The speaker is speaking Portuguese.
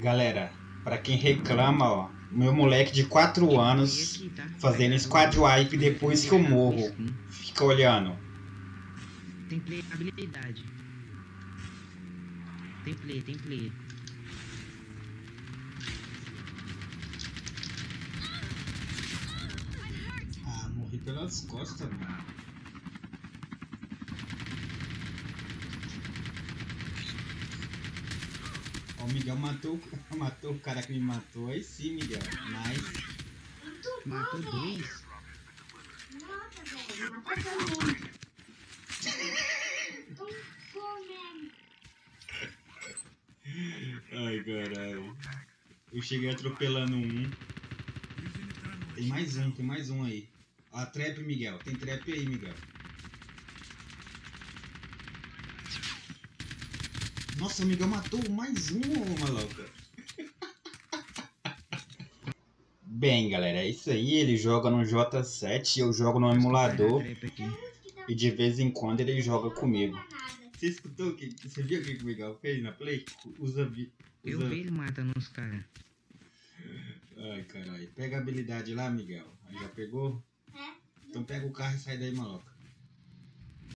Galera, pra quem reclama, ó, meu moleque de 4 anos tá? fazendo squad wipe depois que eu morro. Fica olhando. Tem habilidade. Tem play, tem play. Ah, morri pelas costas, mano. O Miguel matou, matou o cara que me matou. Aí sim, Miguel. Nice. Matou dois. Nossa, velho. Ai, caralho. Eu cheguei atropelando um. Tem mais um, tem mais um aí. A trap, Miguel. Tem trap aí, Miguel. Nossa, o Miguel matou mais um, ô maluca. Bem, galera, é isso aí. Ele joga no J7 eu jogo no emulador. E de vez em quando ele joga comigo. Você escutou? o que- Você viu o que o Miguel fez na play? Usa. vi- Eu usa... vi ele matando os caras. Ai, caralho. Pega a habilidade lá, Miguel. Aí já pegou? É? Então pega o carro e sai daí, maloca.